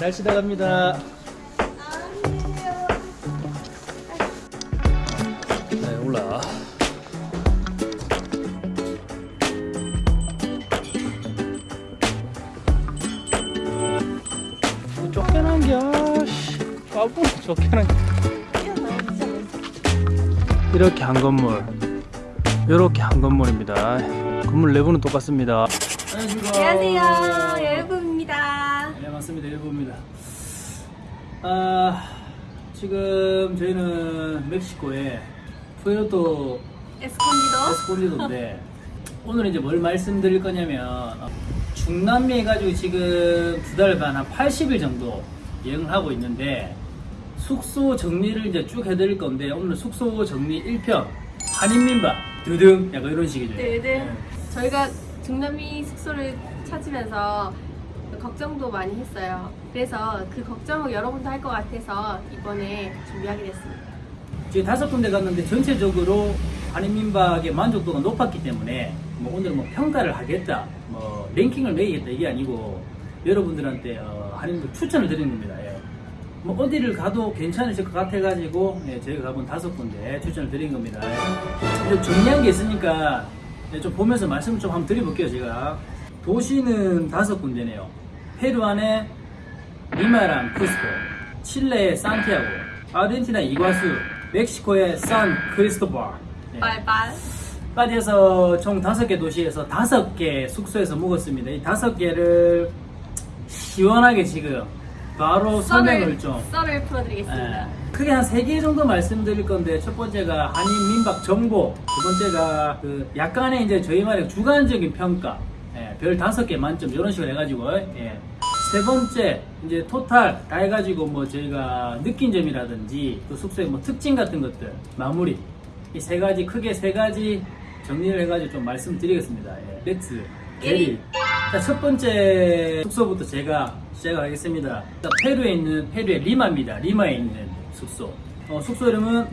잘 쉬다 갑니다. 네, 올라. 뭐 쫓겨난 겨, 씨. 까부 쫓겨난 겨. 이렇게 한 건물, 이렇게 한 건물입니다. 건물 내부는 똑같습니다. 안녕하세요. 여러분입니다. 네, 맞습니다. 일부입니다. 아, 지금 저희는 멕시코의 푸에르토 에스콘디도 에스콘디도인데 오늘 이제 뭘 말씀드릴 거냐면 어, 중남미 해가지고 지금 두한 80일 정도 여행을 하고 있는데 숙소 정리를 이제 쭉 해드릴 건데 오늘 숙소 정리 1편 한인민박 드등 약간 이런 식이죠. 네, 네. 저희가 중남미 숙소를 찾으면서 걱정도 많이 했어요. 그래서 그 걱정을 여러분도 할 것 같아서 이번에 준비하게 됐습니다. 저희 다섯 군데 갔는데 전체적으로 한인민박의 만족도가 높았기 때문에 뭐 오늘 뭐 평가를 하겠다, 뭐 랭킹을 매기겠다 이게 아니고 여러분들한테 어, 한인민박 추천을 드리는 겁니다. 예. 뭐 어디를 가도 괜찮으실 것 같아가지고 예, 저희가 가본 다섯 군데 추천을 드린 겁니다. 예. 근데 정리한 게 있으니까 예, 좀 보면서 말씀을 좀 한번 드려볼게요 제가. 도시는 다섯 군데네요. 페루 안에 리마랑 쿠스코, 칠레의 산티아고, 아르헨티나 이과수, 멕시코의 산 크리스토발. 네. 빨빨. 까지해서 총 다섯 개 도시에서 다섯 개 숙소에서 묵었습니다. 이 다섯 개를 시원하게 지금 바로 설명을 좀 썰을 풀어드리겠습니다. 예, 크게 한 세 개 정도 말씀드릴 건데 첫 번째가 한인 민박 정보, 두 번째가 그 약간의 이제 저희만의 주관적인 평가, 예, 별 다섯 개 만점 이런 식으로 해가지고 예. 세 번째 이제 total 다 해가지고 뭐 저희가 느낀 점이라든지 또 숙소의 뭐 특징 같은 것들 마무리 이 세 가지 크게 세 가지 정리를 해가지고 좀 말씀드리겠습니다. 예. Let's get it. 자, 첫 번째 숙소부터 제가 시작하겠습니다. 자, 페루에 있는 페루의 리마입니다. 리마에 있는 숙소. 어, 숙소 이름은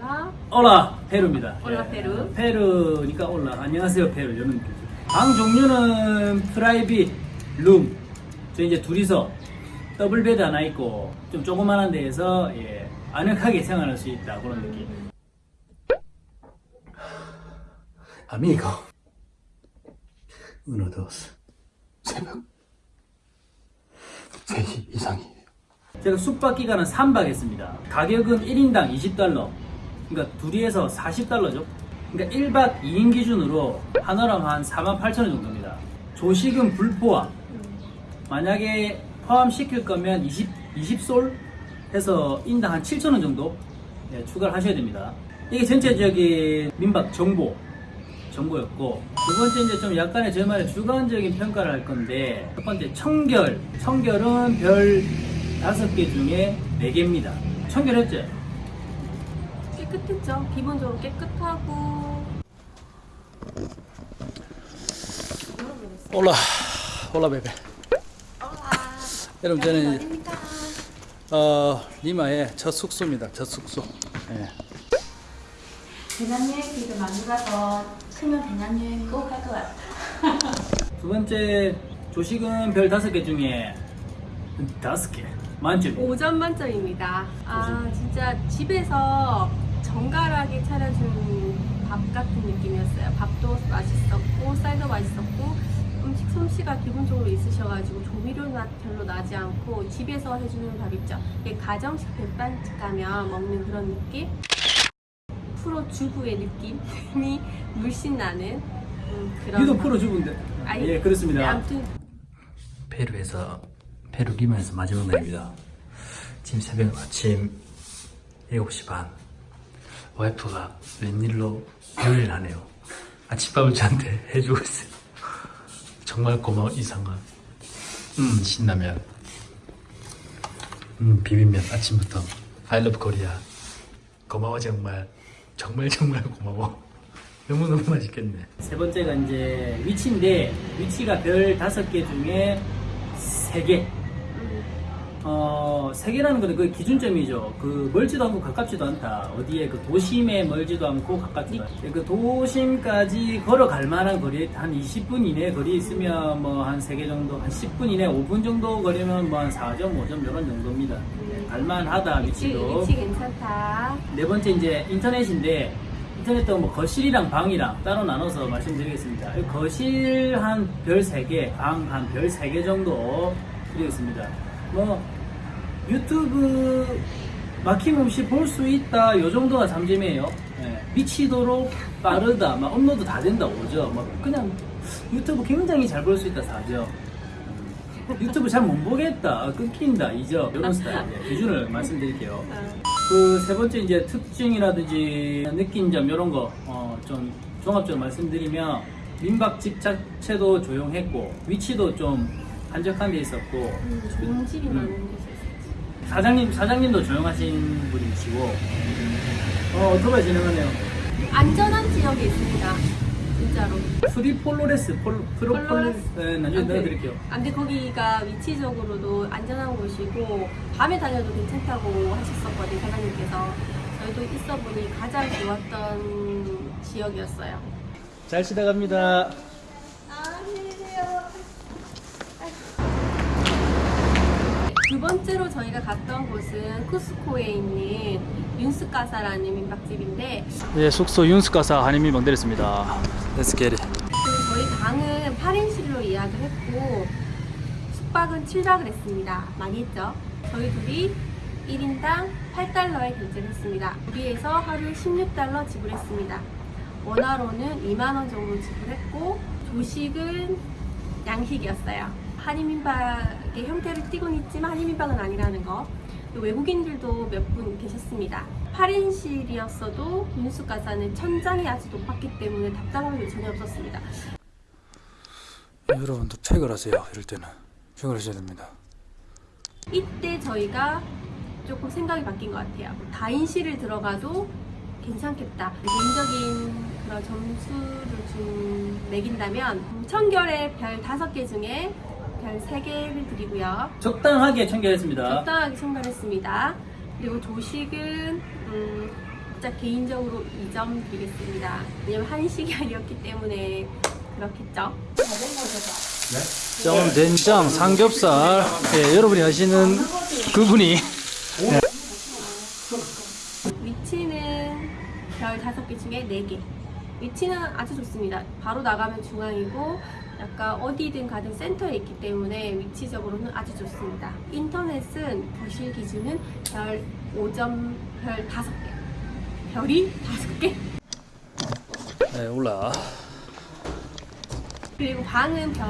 Hola. Hola 페루입니다. Hola 예. 페루. 페루니까 Hola. 안녕하세요 페루. 이런 느낌. 방 종류는 private room. 저 이제 둘이서 더블 베드 하나 있고 좀 조그만한 데에서 예, 아늑하게 생활할 수 있다 그런 느낌. Amigo. Uno, dos. 새벽 3시 이상이에요. 제가 숙박 기간은 3박 했습니다. 가격은 1인당 20달러. 그러니까 둘이서 40달러죠. 그러니까 1박 2인 기준으로 하나랑 한 48,000원 정도입니다. 조식은 불포함. 만약에 포함시킬 거면 20, 20솔 해서 인당 한 7,000원 정도 네, 추가를 하셔야 됩니다. 이게 전체적인 민박 정보, 정보였고, 두 번째 이제 좀 약간의 저만의 주관적인 평가를 할 건데, 첫 번째 청결. 청결은 별 다섯 개 중에 네 개입니다. 청결했죠? 깨끗했죠. 기본적으로 깨끗하고. 올라, 올라 베베. 여러분 저는? 어, 리마의 첫 숙소입니다. 첫 숙소. 예. 배낭여행 지금 많이 가서 크면 배낭여행 꼭 할 것 같아. 두 번째 조식은 별 다섯 개 중에 다섯 개 만점. 5점 만점입니다. 아, 진짜 집에서 정갈하게 차려준 밥 같은 느낌이었어요. 밥도 맛있었고, 쌀도 맛있었고, 솜씨가 기본적으로 있으셔가지고 조미료 맛 별로 나지 않고 집에서 해주는 밥 있죠. 이게 가정식 백반집 가면 먹는 그런 느낌? 프로 주부의 느낌이 물씬 나는 음, 그런. 유도 밥. 프로 주부인데. 아니, 예, 그렇습니다. 네, 아무튼 페루에서 페루 리마에서 마지막 날입니다. 지금 새벽 아침 7시 반. 와이프가 웬일로 요리를 하네요. 아침밥을 저한테 해주고 있어요. 정말 고마워 이상한. 음 신라면. 음 비빔면 아침부터 I love Korea. 고마워 정말. 정말 정말 고마워. 너무너무 맛있겠네. 세 번째가 이제 위치인데 위치가 별 다섯 개 중에 세 개. 음, 어, 세계라는 건그 기준점이죠. 그 멀지도 않고 가깝지도 않다. 어디에 그 도심에 멀지도 않고 가깝지도 않다. 그 도심까지 걸어갈 만한 거리 한 20분 이내 거리 있으면 뭐 한 3개 정도, 한 10분 이내 5분 정도 거리면 뭐 한 4점, 5점 이런 정도입니다. 네, 갈만하다 위치, 위치도. 위치 괜찮다. 네 번째 이제 인터넷인데 인터넷도 뭐 거실이랑 방이랑 따로 나눠서 말씀드리겠습니다. 이 거실 한 별 3개, 방 한 별 3개 정도 드리겠습니다. 뭐 유튜브 막힘없이 볼 수 있다 요 정도가 잠재미예요. 예, 미치도록 빠르다, 막 업로드 다 된다 오죠. 뭐 그냥 유튜브 굉장히 잘 볼 수 있다 4죠. 유튜브 잘 못 보겠다, 끊긴다 2죠. 이런 스타일 예, 기준을 말씀드릴게요. 어, 그세 번째 이제 특징이라든지 느낀 점 이런 거 어, 좀 종합적으로 말씀드리면 민박 집 자체도 조용했고 위치도 좀 한적한 데 있었고 음, 좋은 집이 음. 많은 곳에 있었지. 사장님 사장님도 조용하신 분이시고 어 오토바이 진행하네요. 안전한 지역에 있습니다. 진짜로. 프리폴로레스 폴 프로폴레스 폴로레스? 네, 나중에 아, 네. 넣어드릴게요. 아, 근데 거기가 위치적으로도 안전한 곳이고 밤에 다녀도 괜찮다고 하셨었거든요 사장님께서 저희도 있어보니 가장 좋았던 지역이었어요 잘 지나갑니다. 두 번째로 저희가 갔던 곳은 쿠스코에 있는 윤스카사라는 민박집인데 네 숙소 윤스가사 한인민방 내렸습니다. Let's get it. 그 저희 방은 8인실로 예약을 했고 숙박은 7박을 했습니다. 많이 했죠? 저희 둘이 1인당 8달러에 결제를 했습니다. 우리에서 하루 16달러 지불했습니다. 원화로는 2만원 정도 지불했고 조식은 양식이었어요. 한인민박의 형태를 띠곤 있지만 한인민박은 아니라는 거. 외국인들도 몇 분 계셨습니다. 8인실이었어도 민수가사는 천장이 아주 높았기 때문에 답답한 게 전혀 없었습니다. 여러분도 책을 하세요. 이럴 때는 책을 하셔야 됩니다. 이때 저희가 조금 생각이 바뀐 것 같아요. 다인실을 들어가도 괜찮겠다. 개인적인 그런 점수를 좀 매긴다면 청결의 별 5개 중에 별 3개를 드리고요. 적당하게 청결했습니다. 적당하게 청결했습니다. 그리고 조식은 음, 진짜 개인적으로 2점 드리겠습니다. 왜냐면 한식이 아니었기 때문에 그렇겠죠. 점 된장 삼겹살 예, 여러분이 아시는 그분이 위치는 별 5개 중에 4개. 위치는 아주 좋습니다. 바로 나가면 중앙이고 약간 어디든 가든 센터에 있기 때문에 위치적으로는 아주 좋습니다. 인터넷은 거실 기준은 별 5점, 별 5개. 별이 5개. 네, 올라 그리고 방은 별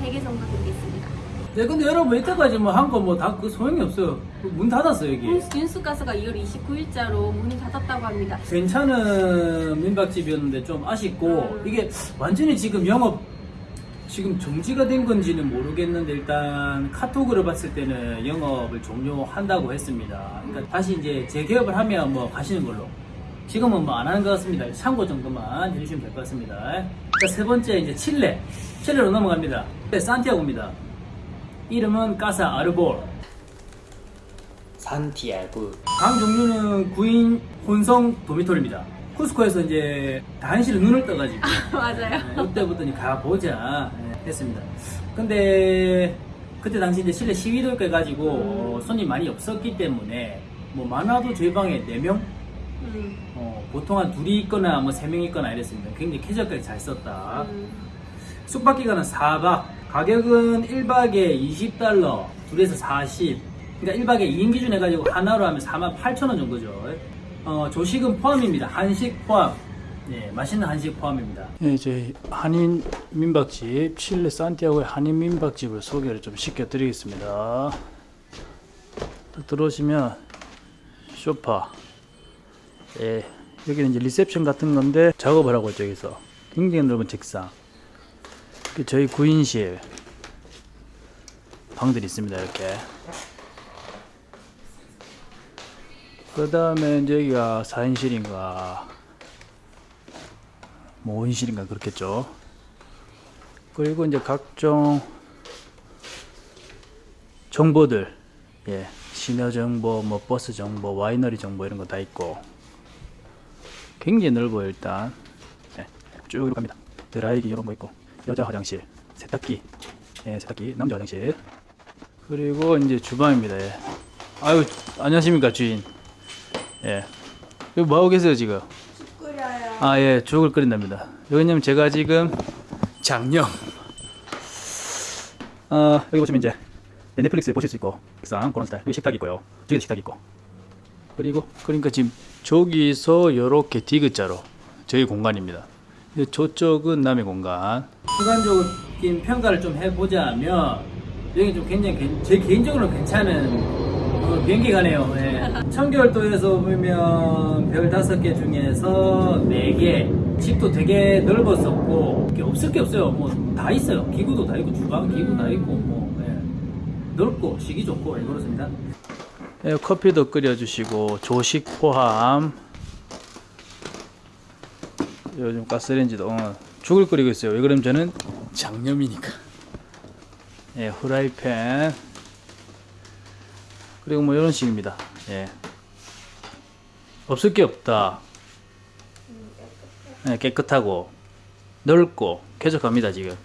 3개 정도 드리겠습니다. 네 근데 여러분 이때까지 뭐 한 거 뭐 다 그 소용이 없어요 문 닫았어요 여기 윤수 가스가 2월 29일자로 문이 닫았다고 합니다. 괜찮은 민박집이었는데 좀 아쉽고 음. 이게 완전히 지금 영업 지금 정지가 된 건지는 모르겠는데 일단 카톡으로 봤을 때는 영업을 종료한다고 했습니다. 그러니까 다시 이제 재개업을 하면 뭐 가시는 걸로. 지금은 뭐 안 하는 것 같습니다. 참고 정도만 해주시면 될 것 같습니다. 자, 세 번째 이제 칠레. 칠레로 넘어갑니다. 네, 산티아고입니다. 이름은 까사 아르볼. 산티아고 방 종류는 9인 혼성 도미토리입니다. 쿠스코에서 이제 다한시를 눈을 떠가지고 맞아요. 이때부터 이제 가보자 예, 했습니다. 근데 그때 당시 이제 실내 시위도 해가지고 어, 손님 많이 없었기 때문에 뭐 많아도 저희 방에 4명? 음, 어, 보통 한 둘이 있거나 뭐세명 있거나 이랬습니다. 굉장히 쾌적하게 잘 썼다. 음. 숙박 기간은 4박. 가격은 1박에 20달러, 둘에서 40. 그러니까 1박에 2인 기준 해가지고 하나로 하면 4만 8천 원 정도죠. 어, 조식은 포함입니다. 한식 포함. 네, 맛있는 한식 포함입니다. 네, 저희 한인 민박집 칠레 산티아고의 한인 민박집을 소개를 좀 시켜드리겠습니다. 딱 들어오시면 소파. 예, 여기는 이제 reception 같은 건데 작업을 하고 여기서. 굉장히 넓은 책상. 그 저희 구인실 방들이 있습니다, 이렇게. 그 다음에 여기가 4인실인가 뭐 5인실인가 그렇겠죠. 그리고 이제 각종 정보들 예, 시내 정보, 뭐 버스 정보, 와이너리 정보 이런 거 다 있고 굉장히 넓어요 일단. 예, 쭉 갑니다. 드라이기 이런 거 있고 여자 화장실, 세탁기, 예, 세탁기, 남자 화장실. 그리고 이제 주방입니다. 예. 아유 안녕하십니까 주인. 예, 여기 뭐 하고 계세요 지금? 끓여요. 아, 예, 죽을 끓인답니다. 왜냐면 제가 지금 장염. 어, 여기 보시면 이제 넷플릭스 보실 수 있고, 상 그런 스타일. 여기 식탁 있고요. 저기 식탁 있고. 그리고, 그러니까 지금 저기서 요렇게 디귿자로 저희 공간입니다. 근데 저쪽은 남의 공간. 주관적인 평가를 좀 해보자면 여기 좀 굉장히 괜- 제 개인적으로 괜찮은 그 비행기 가네요. 예. 청결도에서 보면 별 다섯 개 중에서 네 개. 집도 되게 넓었었고 없을 게 없어요. 뭐 다 있어요. 기구도 다 있고 주방 기구 다 있고 뭐 예. 넓고 쉬기 좋고 예, 그렇습니다. 예, 커피도 끓여주시고, 조식 포함. 요즘 가스레인지도 어, 죽을 끓이고 있어요. 왜 그러면 저는 장염이니까. 예, 후라이팬. 그리고 뭐 이런 식입니다. 예. 없을 게 없다. 예, 깨끗하고 넓고 쾌적합니다 지금.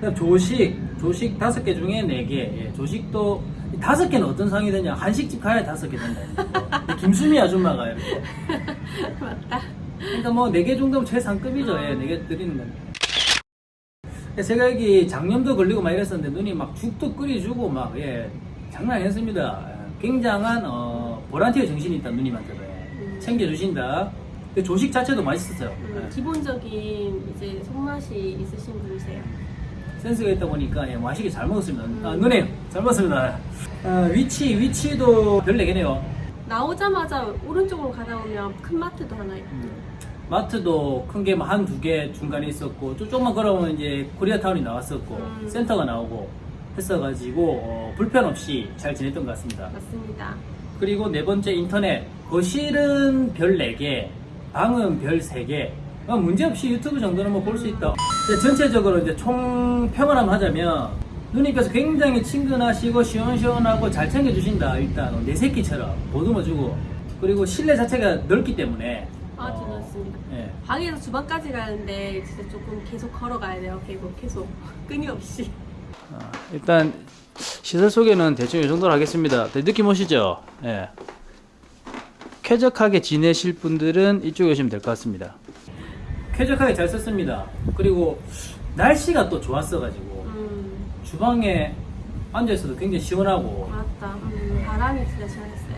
그다음 조식, 조식 다섯 개 중에 네 개. 예, 조식도 다섯 개는 어떤 상이 되냐? 한식집 가야 다섯 개 된다. 김수미 아줌마가 이렇게. 맞다. 그러니까 뭐 네 개 정도면 최상급이죠. 예, 네 개 드리는 건. 제가 여기 장염도 걸리고 막 이랬었는데 눈이 막 죽도 끓여주고 막 예, 장난 아니었습니다. 예, 굉장한 어, 보란티의 정신이 있다 누님한테도 예. 챙겨주신다. 근데 조식 자체도 맛있었어요. 음, 예. 기본적인 이제 손맛이 있으신 분이세요. 센스가 있다 보니까 예, 맛있게 잘 먹었습니다. 아, 누님 잘 먹었습니다. 아, 위치 위치도 별 4개네요. 나오자마자 오른쪽으로 가다 보면 큰 마트도 하나 있고. 마트도 큰 게 한 두 개 중간에 있었고 조금만 걸어오면 이제 코리아타운이 나왔었고 음. 센터가 나오고 했어가지고 어, 불편 없이 잘 지냈던 것 같습니다. 맞습니다. 그리고 네 번째 인터넷 거실은 별 4개 방은 별 3개 어, 문제없이 유튜브 정도는 뭐 볼 수 있다 전체적으로 이제 총 평을 한번 하자면 누님께서 굉장히 친근하시고 시원시원하고 잘 챙겨주신다 일단 내 새끼처럼 보듬어주고 그리고 실내 자체가 넓기 때문에 아주 어, 넓습니다. 예. 방에서 주방까지 가는데 진짜 조금 계속 걸어가야 돼요. 계속 계속 끊임없이. 아, 일단 시설 소개는 대충 이 정도로 하겠습니다. 네, 느낌 오시죠? 예. 쾌적하게 지내실 분들은 이쪽에 오시면 될 것 같습니다. 쾌적하게 잘 썼습니다 그리고 날씨가 또 좋았어가지고 음, 주방에 앉아있어도 굉장히 시원하고 맞다. 음, 바람이 진짜 시원했어요.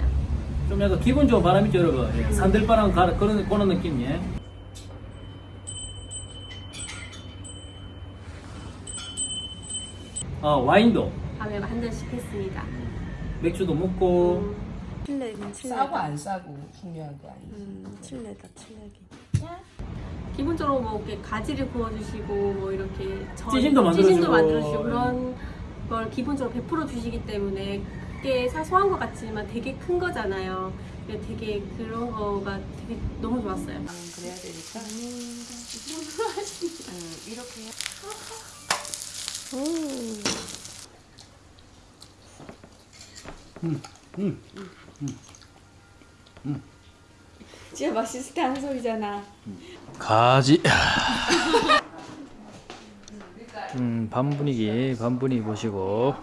좀 약간 기분 좋은 바람 있죠 여러분 예, 산들바람 가 그런 그런 느낌 예. 어 와인도 밤에 한 잔씩 했습니다. 맥주도 먹고 음, 칠레긴 싸고 안 싸고 중요한 게 아니지. 음, 칠레다 칠레기. 기본적으로 뭐 이렇게 가지를 구워주시고 뭐 이렇게 전- 찌짐도 만들어주고. 찌짐도 만들어주시고 그런 걸 기본적으로 베풀어 주시기 때문에 그게 사소한 것 같지만 되게 큰 거잖아요. 되게 그런 거가 되게 너무 좋았어요. 음, 그래야 되니까. 음, 이렇게 진짜 맛있을 때 하는 소리잖아. 가지. 음, 반 분위기, 반 분위기 보시고.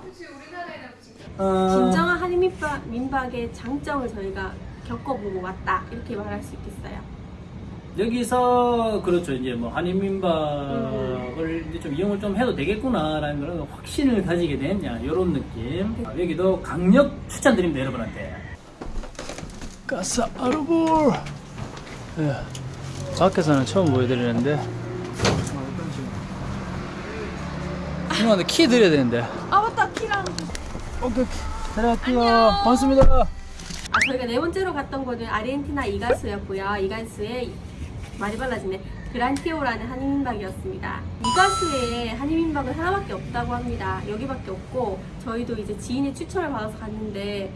어, 진정한 한인 민박, 민박의 장점을 저희가 겪어보고 왔다 이렇게 말할 수 있겠어요. 여기서 그렇죠 이제 뭐 한인민박을 이제 좀 이용을 좀 해도 되겠구나라는 그런 확신을 가지게 된 이런 느낌 아, 여기도 강력 추천드립니다 여러분한테 가사 아르볼. 예. 밖에서는 처음 보여드리는데. 누나한테 키 드려야 되는데. 아 맞다 키랑. 오케이. 들어갈게요. 반갑습니다. 아 저희가 네 번째로 갔던 곳은 아르헨티나 이가수였고요. 이가수의 말이 빨라지네. 그란티오라는 한인민박이었습니다. 이가수에 한인민박은 하나밖에 없다고 합니다. 여기밖에 없고 저희도 이제 지인의 추천을 받아서 갔는데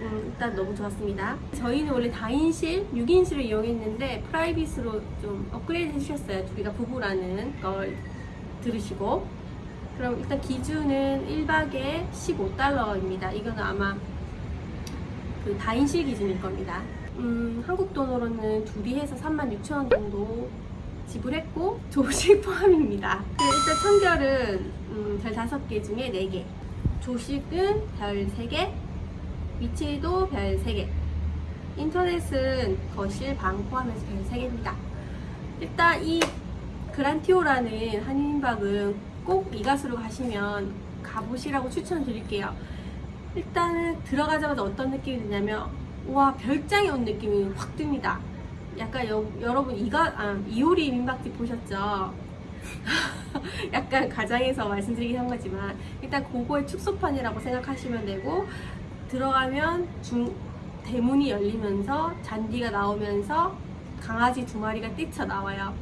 음, 일단 너무 좋았습니다. 저희는 원래 4인실, 6인실을 이용했는데 프라이빗으로 좀 업그레이드 해주셨어요. 둘이가 부부라는 걸 들으시고 그럼 일단 기준은 1박에 15달러입니다. 이거는 아마 그 다인실 기준일 겁니다. 음, 한국 돈으로는 둘이 해서 36,000원 정도 지불했고 조식 포함입니다. 그 일단 청결은 음, 별 5개 중에 4개 조식은 별 3개 위치도 별 3개 인터넷은 거실 방 포함해서 별 3개입니다. 일단 이 그란티오라는 한인박은 꼭 이가수로 가시면 가보시라고 추천드릴게요. 일단은 들어가자마자 어떤 느낌이 드냐면 와 별장에 온 느낌이 확 듭니다. 약간 여, 여러분 이가 아, 이효리 민박집 보셨죠? 약간 가장에서 말씀드리긴 한 거지만 일단 그거의 축소판이라고 생각하시면 되고 들어가면 중 대문이 열리면서 잔디가 나오면서 강아지 두 마리가 뛰쳐 나와요.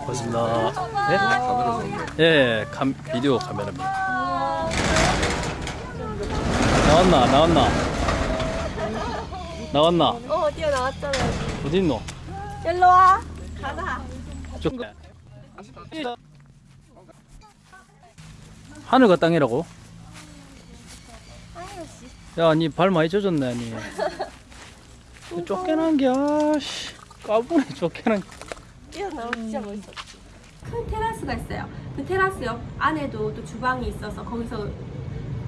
고맙습니다. 예? 예, 감, 비디오 카메라입니다. 나왔나? 나왔나? 나왔나? 어 어디야 나왔잖아. 어디 있노? 일로 와. 가자. 쪽. 하늘과 땅이라고? 야, 니발 많이 젖었네, 니. 쫓겨난 게, 아씨. 까부네, 쫓겨난 게. 뛰어나오 진짜 멋있었지. 큰 테라스가 있어요. 그 테라스 옆 안에도 또 주방이 있어서 거기서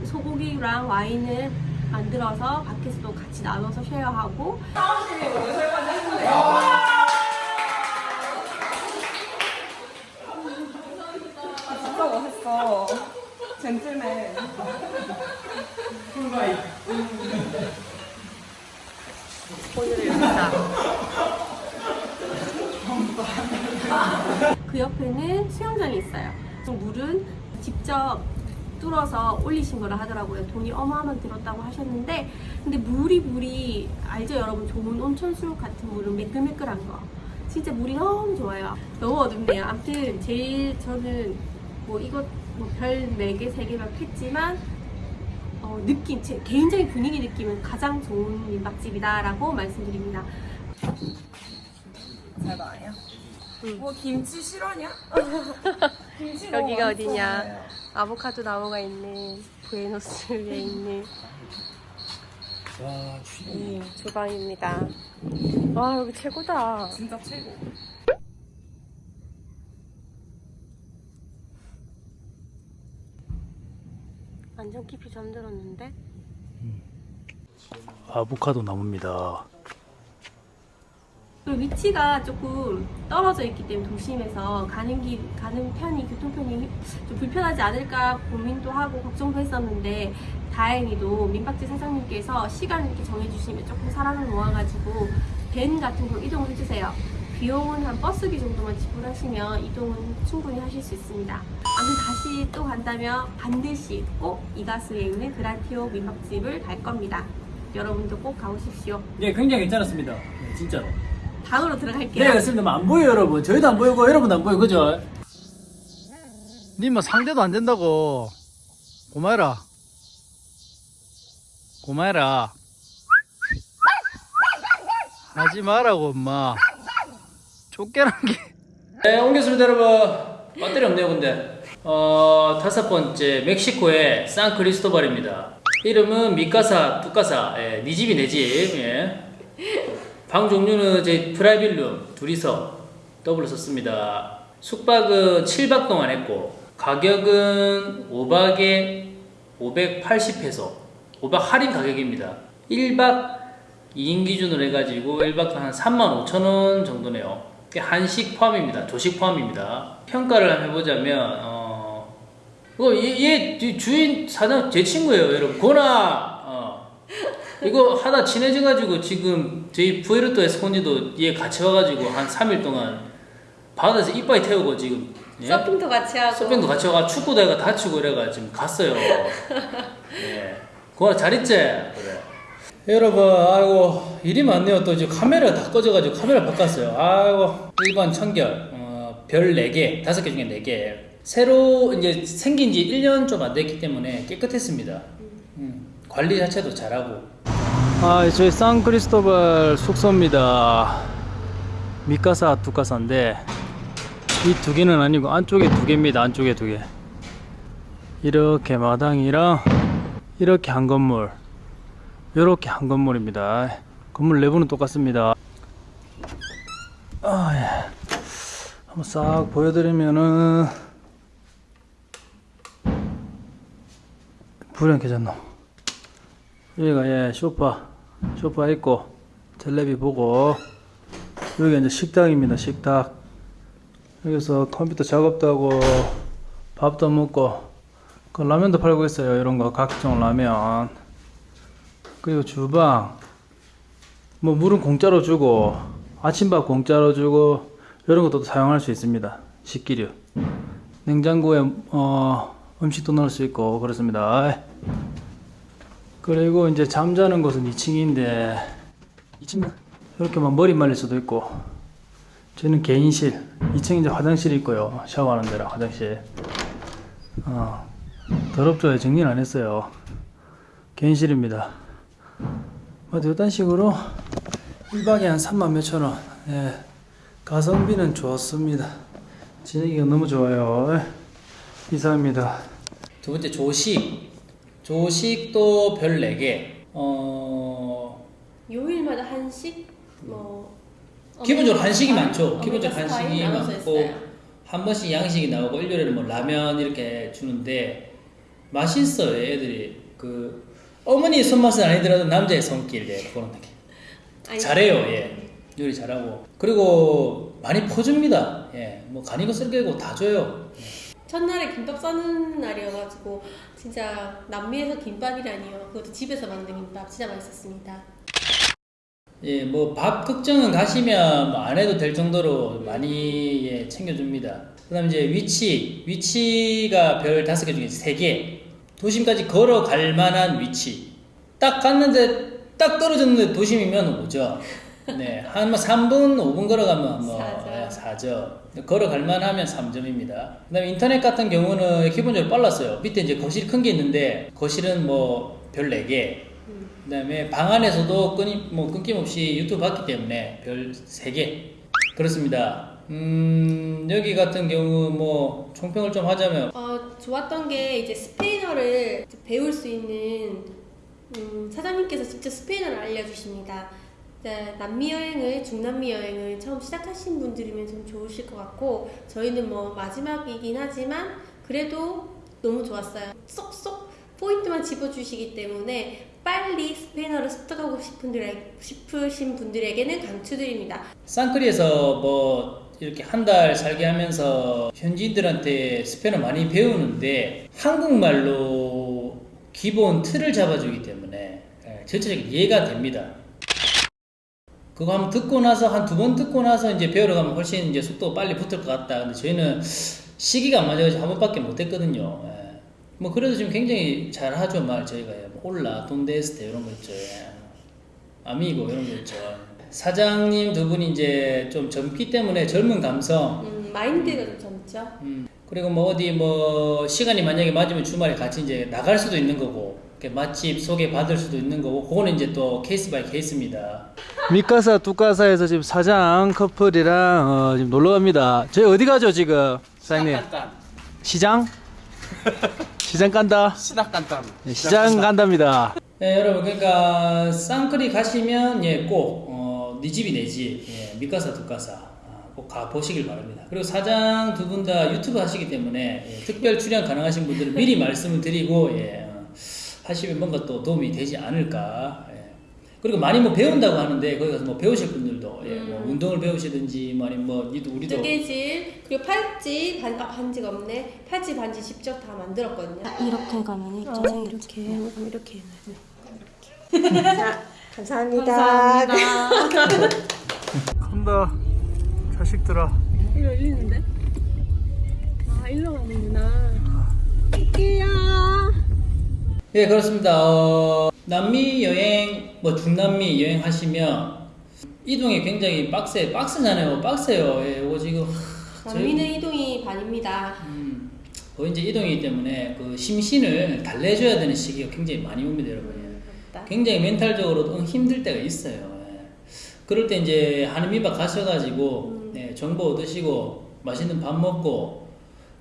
소고기랑 와인을 만들어서 밖에서도 같이 나눠서 쉐어하고 진짜 멋있어. 젠틀맨. 여기다. 그 옆에는 수영장이 있어요. 물은 직접 뚫어서 올리신 거라 하더라고요. 돈이 어마어마하게 들었다고 하셨는데, 근데 물이 물이 알죠 여러분? 좋은 온천수 같은 물은 매끌매끌한 거. 진짜 물이 너무 좋아요. 너무 어둡네요. 아무튼 제일 저는 뭐 이것 뭐별 4개, 3개만 했지만 어, 느낌, 제 개인적인 분위기 느낌은 가장 좋은 민박집이다라고 말씀드립니다. 잘 나와요? 응. 뭐 김치 실화냐? 김치 여기가 너무 어디냐? 맛있어요. 아보카도 나무가 있는 부에노스에 있는 이 주방입니다. 와 여기 최고다. 진짜 최고. 완전 깊이 잠들었는데. 아보카도 나무입니다. 그리고 위치가 조금 떨어져 있기 때문에 도심에서 가는 길 가는 편이 교통편이 좀 불편하지 않을까 고민도 하고 걱정도 했었는데 다행히도 민박집 사장님께서 시간 이렇게 정해주시면 조금 사람을 모아가지고 밴 같은 걸로 이동을 해주세요. 비용은 한 버스비 정도만 지불하시면 이동은 충분히 하실 수 있습니다. 아무튼 다시 또 간다면 반드시 꼭 이가수에 있는 그란티오 민박집을 갈 겁니다. 여러분도 꼭 가보십시오. 예, 굉장히 괜찮았습니다. 네, 진짜로. 방으로 들어갈게요. 네, 그렇습니다. 뭐안 보여요, 여러분. 저희도 안 보이고, 여러분도 안 보이고, 그죠? 니뭐 상대도 안 된다고. 고마해라. 고마해라. 하지 마라고, 엄마. 쫓겨난 게. 네, 옮겼습니다, 여러분. 배터리 없네요, 근데. 어, 다섯 번째, 멕시코의 산크리스토발입니다. 이름은 Mi Casa, Tu Casa. 예, 니 집이 내 집. 예. 방 종류는 이제 private room 둘이서 더블로 썼습니다. 숙박은 7박 동안 했고 가격은 5박에 580페소 5박 할인 가격입니다. 1박 2인 기준으로 해가지고 1박 한 35,000원 정도네요. 한식 포함입니다. 조식 포함입니다. 평가를 한번 해보자면 어 이거 얘, 얘 주인 사장 제 친구예요, 여러분. 고나 어. 이거 하다 친해져가지고 지금 저희 푸에르토에서 혼이도 얘 같이 와가지고 한 3일 동안 바다에서 이빨 태우고 지금 예? 서핑도 같이 하고 서핑도 같이 와가 축구도 해가 다치고 이래가 지금 갔어요. 예. 고나 잘 있지? 그래. 여러분, 아이고 일이 많네요. 또 이제 카메라 다 꺼져가지고 카메라 바꿨어요. 아이고 일반 청결 어, 별 4개, 5개 중에 4개. 새로 이제 생긴 지 1년 좀 안 됐기 때문에 깨끗했습니다. 음, 관리 자체도 잘하고. 아, 저희 산크리스토발 숙소입니다. 미카사 두카사인데 이 두 개는 아니고 안쪽에 두 개입니다. 안쪽에 두 개. 이렇게 마당이랑 이렇게 한 건물. 이렇게 한 건물입니다. 건물 내부는 똑같습니다. 아, 예. 한번 싹 보여드리면은 불이 안 켜졌노. 여기가 예 소파 소파 있고 텔레비 보고 여기가 이제 식당입니다. 식탁. 여기서 컴퓨터 작업도 하고 밥도 먹고 그 라면도 팔고 있어요. 이런 거 각종 라면. 그리고 주방. 뭐 물은 공짜로 주고 아침밥 공짜로 주고 이런 것도 사용할 수 있습니다. 식기류. 냉장고에 어, 음식도 넣을 수 있고 그렇습니다. 그리고 이제 잠자는 곳은 2층인데 2층 이렇게 막 머리 말릴 수도 있고 저는 개인실 2층 이제 화장실이 있고요. 샤워하는 데랑 화장실. 어, 더럽죠 정리는 안 했어요. 개인실입니다. 뭐 이런 식으로 1박에 한 3만 몇천 원. 예. 가성비는 좋습니다. 지내기가 너무 좋아요. 예. 이상입니다. 두 번째 조식 조식도 별 4개. 어 요일마다 한식? 뭐 기본적으로 한식이 많죠. 기본적으로 한식이 많고. 한 번씩 양식이 나오고 일요일에는 뭐 라면 이렇게 주는데 맛있어요 애들이. 그 어머니 손맛은 아니더라도 남자의 손길 예, 그런 느낌. 잘해요 예. 요리 잘하고. 그리고 많이 퍼줍니다 예뭐 간이고 쓸개고 다 줘요 첫날에 김밥 싸는 날이어가지고 진짜 남미에서 김밥이라니요. 그것도 집에서 만든 김밥 진짜 맛있었습니다. 예, 뭐 밥 걱정은 가시면 뭐 안 해도 될 정도로 많이 예, 챙겨줍니다. 그 다음 이제 위치, 위치가 별 다섯 개 중에 세 개. 도심까지 걸어갈 만한 위치. 딱 갔는데 딱 떨어졌는데 도심이면 오죠. 네, 한뭐 3분, 5분 걸어가면 뭐 사죠. 예, 사죠. 걸어갈 만하면 3점입니다. 그 다음에 인터넷 같은 경우는 기본적으로 빨랐어요. 밑에 이제 거실 큰 게 있는데 거실은 뭐 별 4개. 그 다음에 방 안에서도 끊임 뭐 끊김없이 유튜브 봤기 때문에 별 3개 그렇습니다. 음 여기 같은 경우 뭐 총평을 좀 하자면 어, 좋았던 게 이제 스페인어를 배울 수 있는 음, 사장님께서 직접 스페인어를 알려주십니다. 네, 남미 여행을 중남미 여행을 처음 시작하신 분들이면 좀 좋으실 것 같고 저희는 뭐 마지막이긴 하지만 그래도 너무 좋았어요. 쏙쏙 포인트만 집어주시기 때문에 빨리 스페인어를 습득하고 싶은 분들에, 싶으신 분들에게는 강추드립니다. 쌍크리에서 뭐 이렇게 한 달 살게 하면서 현지인들한테 스페인어 많이 배우는데 한국말로 기본 틀을 잡아주기 때문에 예, 전체적인 이해가 됩니다. 그거 한번 듣고 나서 한 두 번 듣고 나서 이제 배우러 가면 훨씬 이제 속도 빨리 붙을 것 같다. 근데 저희는 시기가 안 맞아가지고 한 번밖에 못 했거든요. 예. 뭐 그래도 지금 굉장히 잘 하죠 말 저희가 예. 뭐 올라 돈데스테 이런 거 있죠. 예. amigo 이런 거 있죠. 사장님 두 분이 이제 좀 젊기 때문에 젊은 감성. 음, 마인드가 좀 젊죠? 음, 그리고 뭐 어디 뭐 시간이 만약에 맞으면 주말에 같이 이제 나갈 수도 있는 거고 맛집 소개 받을 수도 있는 거고 그거는 이제 또 case by case입니다. Mi Casa Tu Casa에서 지금 사장 커플이랑 어, 지금 놀러 갑니다. 저희 어디 가죠 지금 사장님? 시장? 시장 간다. 시장 간다. 네, 시장 간답니다. 네, 여러분 그러니까 산티아고 가시면 예 꼭 니 집이 내 집, 예, Mi Casa Tu Casa 아, 꼭 가 보시길 바랍니다. 그리고 사장 두 분 다 유튜브 하시기 때문에 예, 특별 출연 가능하신 분들은 미리 말씀을 드리고 예, 어, 하시면 뭔가 또 도움이 되지 않을까. 예. 그리고 많이 뭐 배운다고 하는데 거기 가서 뭐 배우실 분들도 예, 뭐 음. 운동을 배우시든지 뭐 아니면 뭐 우리도 우리도 뜨개질 그리고 팔찌 반, 아, 반지가 없네 팔찌 반지 직접 다 만들었거든요 이렇게 가면 있죠. 어, 이렇게 이렇게 자 감사합니다 감사합니다. 간다 자식들아. 이거 열리는데? 아 일로 가는구나 할게요 예, 그렇습니다. 어, 남미 여행, 뭐 중남미 여행 하시면 이동이 굉장히 빡세, 빡세잖아요. 빡세요. 예, 이거 지금 하, 남미는 이동이 반입니다 음, 거의 이제 이동이기 때문에 그 심신을 달래줘야 되는 시기가 굉장히 많이 옵니다, 여러분. 예. 굉장히 멘탈적으로 좀 힘들 때가 있어요. 예. 그럴 때 이제 한인민박 가셔가지고 음. 예, 정보 얻으시고 맛있는 밥 먹고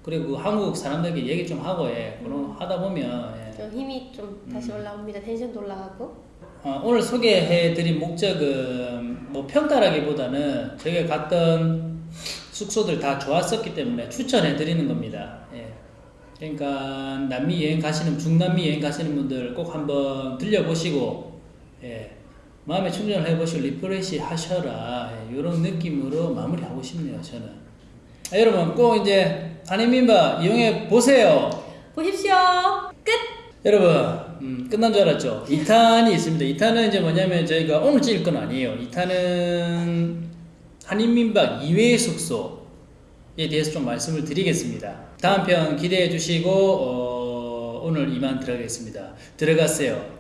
그리고 그 한국 사람들에게 얘기 좀 하고 예. 음. 그런 하다 보면 예. 좀 힘이 좀 다시 음. 올라옵니다. tension도 올라가고. 어, 오늘 소개해드린 목적은 뭐 평가라기보다는 저희가 갔던 숙소들 다 좋았었기 때문에 추천해드리는 겁니다. 예. 그러니까 남미 여행 가시는 중남미 여행 가시는 분들 꼭 한번 들려보시고 예. 마음의 충전을 해보시고 refresh 하셔라 예. 이런 느낌으로 마무리하고 싶네요 저는. 아, 여러분 꼭 이제 한인민박 이용해 보세요. 보십시오. 끝. 여러분 음, 끝난 줄 알았죠? 2탄이 있습니다. 2탄은 이제 뭐냐면 저희가 오늘 찍을 건 아니에요. 2탄은 한인민박 2회 숙소에 대해서 좀 말씀을 드리겠습니다. 다음 편 기대해 주시고 어, 오늘 이만 들어가겠습니다. 들어갔어요.